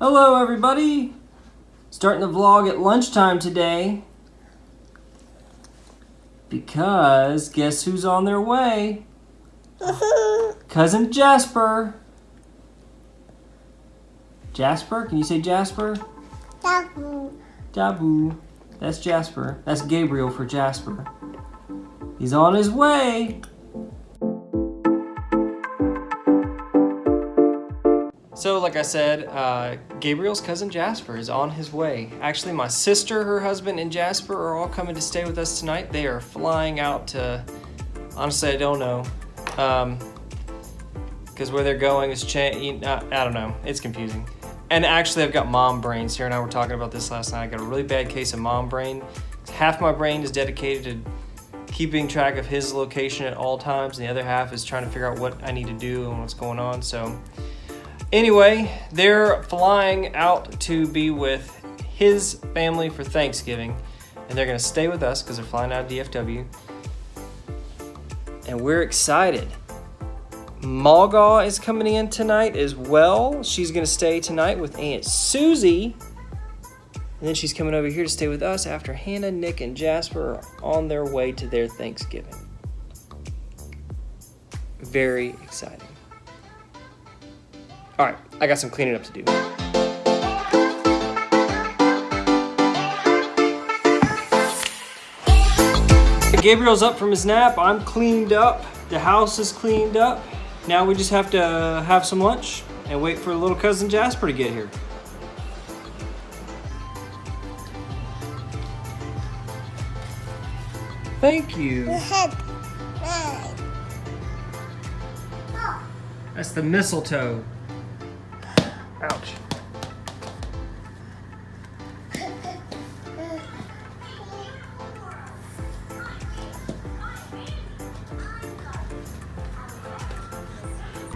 Hello everybody! Starting the vlog at lunchtime today. Because guess who's on their way? Cousin Jasper. Jasper? Can you say Jasper? Dabu. Jabu. That's Jasper. That's Gabriel for Jasper. He's on his way. So, like I said, uh, Gabriel's cousin Jasper is on his way. Actually, my sister, her husband, and Jasper are all coming to stay with us tonight. They are flying out to, honestly, I don't know. Um, because where they're going is change. I, I don't know. It's confusing. And actually, I've got mom brain. Sarah and I were talking about this last night. I got a really bad case of mom brain. Half my brain is dedicated to keeping track of his location at all times, and the other half is trying to figure out what I need to do and what's going on. So, anyway, they're flying out to be with his family for Thanksgiving, and they're to stay with us because they're flying out of DFW. And we're excited. Malgaw is coming in tonight as well. She's gonna stay tonight with Aunt Susie. And then she's coming over here to stay with us after Hannah, Nick, and Jasper are on their way to their Thanksgiving. Very exciting. All right, I got some cleaning up to do. Gabriel's up from his nap. I'm cleaned up. The house is cleaned up. Now we just have to have some lunch and wait for little cousin Jasper to get here. Thank you. That's the mistletoe. Ouch.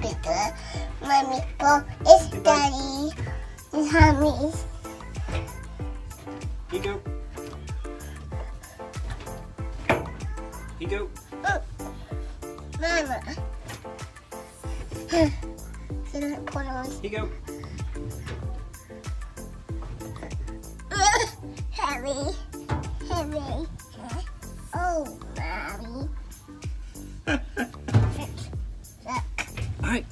Peter, mommy, Paul, daddy, it's mommy. He go. He go. Oh, mama. Can I put on? He go. Heavy, heavy. Oh, mommy. All right,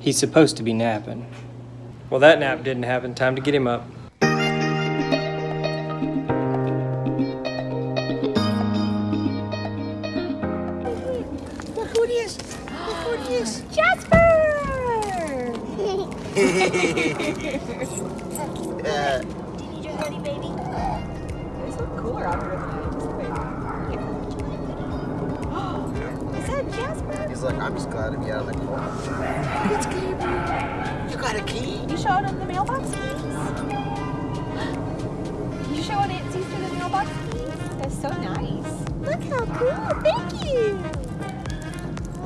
He's supposed to be napping. Well, that nap didn't happen. Time to get him up. Look who it is. Look who it is. Jasper! Do you need your hoodie, baby? It's look cooler out here like, I'm just glad to be out of the cold. It's Gabriel. You got a key? You showing him the mailbox keys? You showing Aunt Caesar the mailbox keys? That's so nice. Look how cool. Thank you.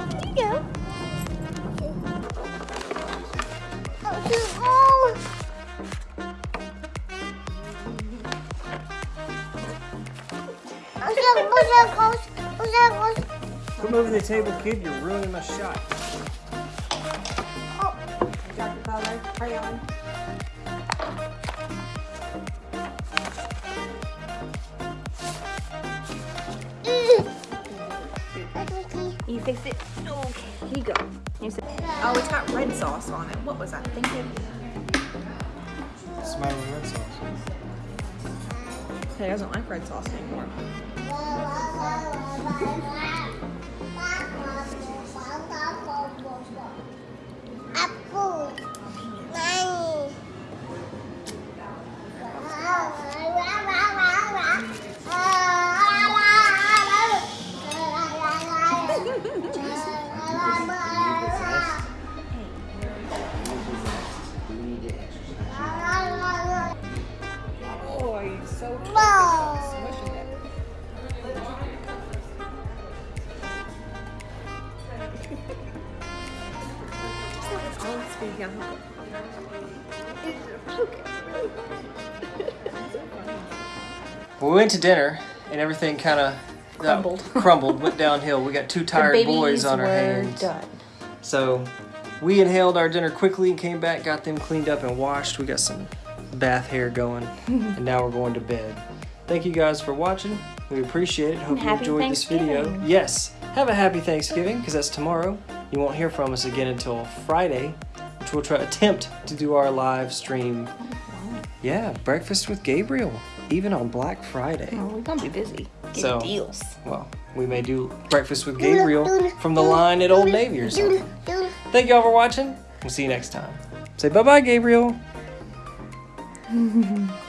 There you go. Oh, oh. oh. Come over to the table, kid. You're ruining my shot. Oh, got the color, crayon. You fix it? Okay, here you go. Here's it. Oh, it's got red sauce on it. What was I thinking? Smiling red sauce. He doesn't like red sauce anymore. Nanny. We went to dinner and everything kind of uh, Crumbled. crumbled, went downhill. We got two tired boys on our hands. done. So we inhaled our dinner quickly and came back, got them cleaned up and washed. We got some bath hair going, and now we're going to bed. Thank you guys for watching. We appreciate it. Hope you enjoyed this video. Yes, have a happy Thanksgiving because that's tomorrow. You won't hear from us again until Friday, which we'll try attempt to do our live stream. Yeah, breakfast with Gabriel, even on Black Friday. Oh, we're gonna be busy. Getting So- deals. Well, we may do breakfast with Gabriel from the line at Old Navy or something. Thank y'all for watching. We'll see you next time. Say bye bye, Gabriel.